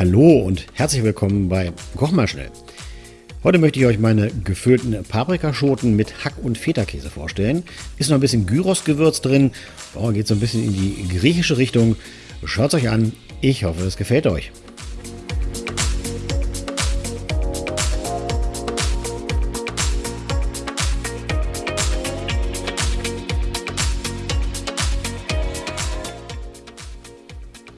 Hallo und herzlich willkommen bei Koch mal schnell. Heute möchte ich euch meine gefüllten Paprikaschoten mit Hack- und Feta-Käse vorstellen. Ist noch ein bisschen Gyros-Gewürz drin, oh, geht so ein bisschen in die griechische Richtung. Schaut es euch an, ich hoffe es gefällt euch.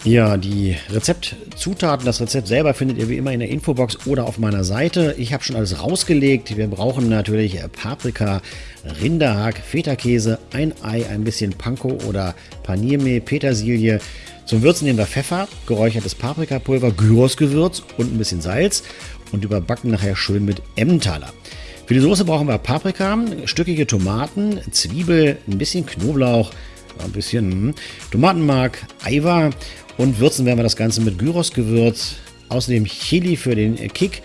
Ja, die Rezeptzutaten, das Rezept selber findet ihr wie immer in der Infobox oder auf meiner Seite. Ich habe schon alles rausgelegt. Wir brauchen natürlich Paprika, Rinderhack, Feta-Käse, ein Ei, ein bisschen Panko oder Paniermehl, Petersilie. Zum Würzen nehmen wir Pfeffer, geräuchertes Paprikapulver, Gyrosgewürz und ein bisschen Salz und überbacken nachher schön mit Emmentaler. Für die Soße brauchen wir Paprika, stückige Tomaten, Zwiebel, ein bisschen Knoblauch, ein bisschen hm, Tomatenmark, Eiweiß und würzen werden wir das Ganze mit Gyrosgewürz. Außerdem Chili für den Kick.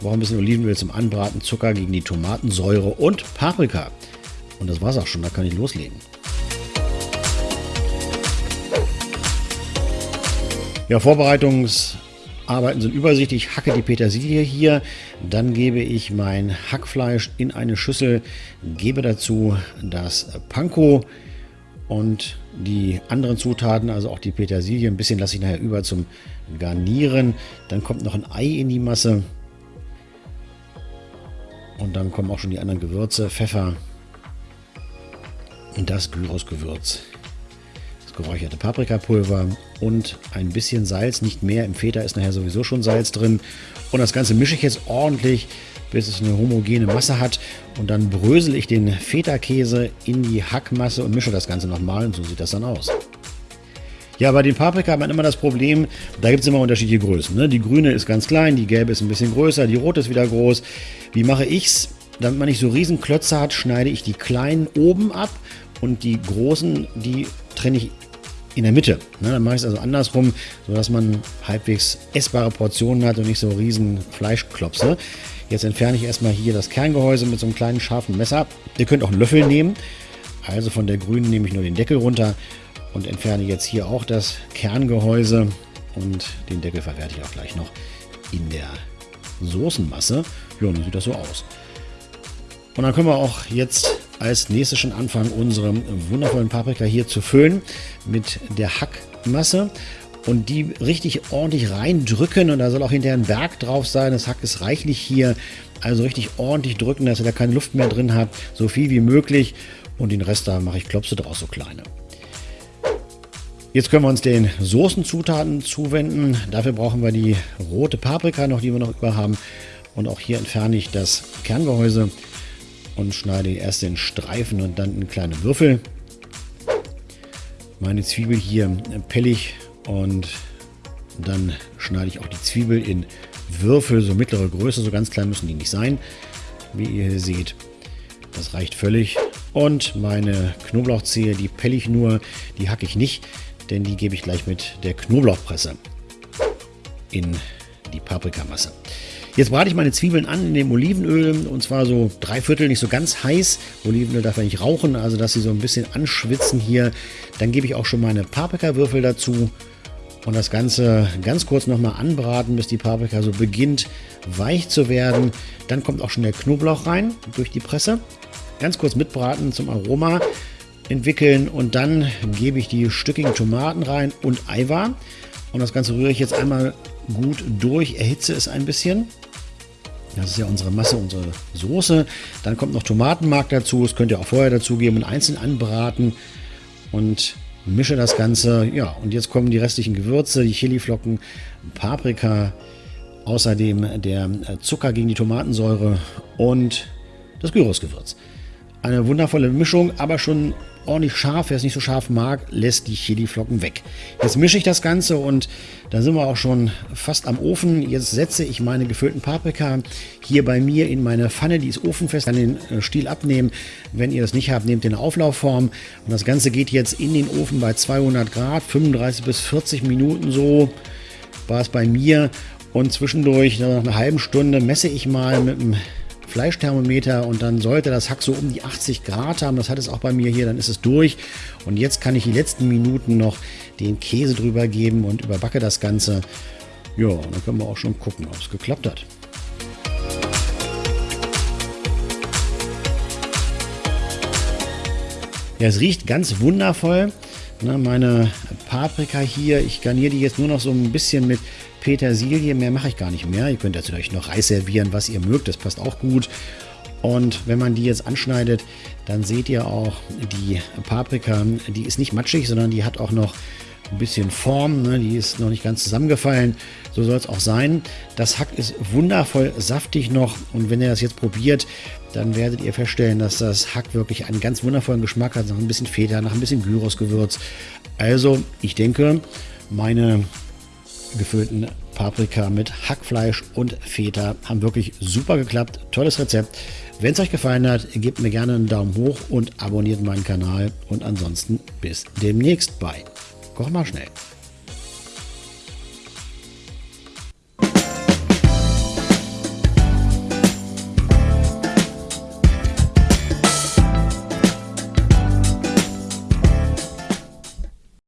Brauchen ein bisschen Olivenöl zum Anbraten, Zucker gegen die Tomatensäure und Paprika. Und das war's auch schon, da kann ich loslegen. Ja, Vorbereitungsarbeiten sind übersichtlich. Ich hacke die Petersilie hier, dann gebe ich mein Hackfleisch in eine Schüssel, gebe dazu das Panko, und die anderen Zutaten, also auch die Petersilie, ein bisschen lasse ich nachher über zum Garnieren. Dann kommt noch ein Ei in die Masse. Und dann kommen auch schon die anderen Gewürze, Pfeffer und das Gyros-Gewürz. Das geräucherte Paprikapulver und ein bisschen Salz, nicht mehr. Im Feta ist nachher sowieso schon Salz drin. Und das Ganze mische ich jetzt ordentlich bis es eine homogene Masse hat. Und dann brösel ich den Feta-Käse in die Hackmasse und mische das Ganze nochmal und so sieht das dann aus. Ja, bei den Paprika hat man immer das Problem, da gibt es immer unterschiedliche Größen. Ne? Die grüne ist ganz klein, die gelbe ist ein bisschen größer, die rote ist wieder groß. Wie mache ich es? Damit man nicht so riesen Klötze hat, schneide ich die kleinen oben ab und die großen, die trenne ich in der Mitte. Ne? Dann mache ich es also andersrum, sodass man halbwegs essbare Portionen hat und nicht so riesen Fleischklopse. Jetzt entferne ich erstmal hier das Kerngehäuse mit so einem kleinen scharfen Messer. Ihr könnt auch einen Löffel nehmen. Also von der grünen nehme ich nur den Deckel runter und entferne jetzt hier auch das Kerngehäuse und den Deckel verwerte ich auch gleich noch in der Soßenmasse. Ja, dann sieht das so aus. Und dann können wir auch jetzt als nächstes schon anfangen, unsere wundervollen Paprika hier zu füllen mit der Hackmasse und die richtig ordentlich reindrücken und da soll auch hinterher ein Berg drauf sein. Das Hack ist reichlich hier, also richtig ordentlich drücken, dass ihr da keine Luft mehr drin habt, so viel wie möglich und den Rest da mache ich Klopse draus, so kleine. Jetzt können wir uns den Soßenzutaten zuwenden. Dafür brauchen wir die rote Paprika noch, die wir noch über haben. Und auch hier entferne ich das Kerngehäuse und schneide erst in Streifen und dann in kleine Würfel. Meine Zwiebel hier pellig und dann schneide ich auch die Zwiebel in Würfel, so mittlere Größe, so ganz klein müssen die nicht sein, wie ihr hier seht. Das reicht völlig. Und meine Knoblauchzehe, die pelle ich nur, die hacke ich nicht, denn die gebe ich gleich mit der Knoblauchpresse in die Paprikamasse. Jetzt brate ich meine Zwiebeln an in dem Olivenöl und zwar so drei Viertel, nicht so ganz heiß. Olivenöl darf ja nicht rauchen, also dass sie so ein bisschen anschwitzen hier. Dann gebe ich auch schon meine Paprikawürfel dazu und das Ganze ganz kurz nochmal anbraten, bis die Paprika so beginnt weich zu werden. Dann kommt auch schon der Knoblauch rein durch die Presse. Ganz kurz mitbraten zum Aroma entwickeln und dann gebe ich die stückigen Tomaten rein und Eiweiß. Und das Ganze rühre ich jetzt einmal gut durch, erhitze es ein bisschen. Das ist ja unsere Masse, unsere Soße. Dann kommt noch Tomatenmark dazu. Das könnt ihr auch vorher dazugeben und einzeln anbraten. Und mische das Ganze. Ja, und jetzt kommen die restlichen Gewürze, die Chiliflocken, Paprika, außerdem der äh, Zucker gegen die Tomatensäure und das Gyrosgewürz. Eine wundervolle Mischung, aber schon ordentlich scharf. Wer es nicht so scharf mag, lässt die Chiliflocken weg. Jetzt mische ich das Ganze und da sind wir auch schon fast am Ofen. Jetzt setze ich meine gefüllten Paprika hier bei mir in meine Pfanne. Die ist ofenfest. Kann den äh, Stiel abnehmen. Wenn ihr das nicht habt, nehmt den Auflaufform. Und das Ganze geht jetzt in den Ofen bei 200 Grad, 35 bis 40 Minuten so war es bei mir. Und zwischendurch, nach einer halben Stunde, messe ich mal mit dem Fleischthermometer und dann sollte das Hack so um die 80 Grad haben. Das hat es auch bei mir hier, dann ist es durch. Und jetzt kann ich die letzten Minuten noch den Käse drüber geben und überbacke das Ganze. Ja, dann können wir auch schon gucken, ob es geklappt hat. Ja, es riecht ganz wundervoll. Ne, meine Paprika hier, ich garniere die jetzt nur noch so ein bisschen mit Petersilie. Mehr mache ich gar nicht mehr. Ihr könnt natürlich noch Reis servieren, was ihr mögt. Das passt auch gut. Und wenn man die jetzt anschneidet, dann seht ihr auch die Paprika, die ist nicht matschig, sondern die hat auch noch ein bisschen Form, ne? die ist noch nicht ganz zusammengefallen. So soll es auch sein. Das Hack ist wundervoll saftig noch und wenn ihr das jetzt probiert, dann werdet ihr feststellen, dass das Hack wirklich einen ganz wundervollen Geschmack hat, nach ein bisschen Feta, nach ein bisschen Gyrosgewürz. Also ich denke, meine gefüllten Paprika mit Hackfleisch und Feta haben wirklich super geklappt. Tolles Rezept. Wenn es euch gefallen hat, gebt mir gerne einen Daumen hoch und abonniert meinen Kanal. Und ansonsten bis demnächst bei Koch mal schnell.